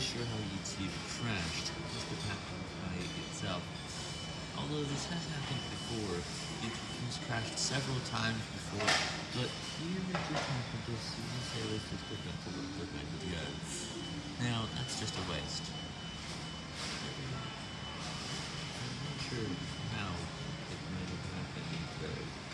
sure how YouTube crashed this could by itself. Although this has happened before, YouTube has crashed several times before, but here it just happened as soon as I was just about to look at my video. Now, that's just a waste. I'm not sure.